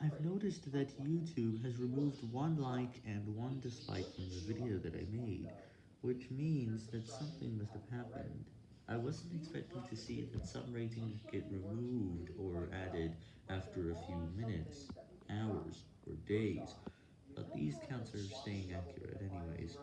I've noticed that YouTube has removed one like and one dislike from the video that I made, which means that something must have happened. I wasn't expecting to see that some ratings get removed or added after a few minutes, hours, or days, but these counts are staying accurate anyways.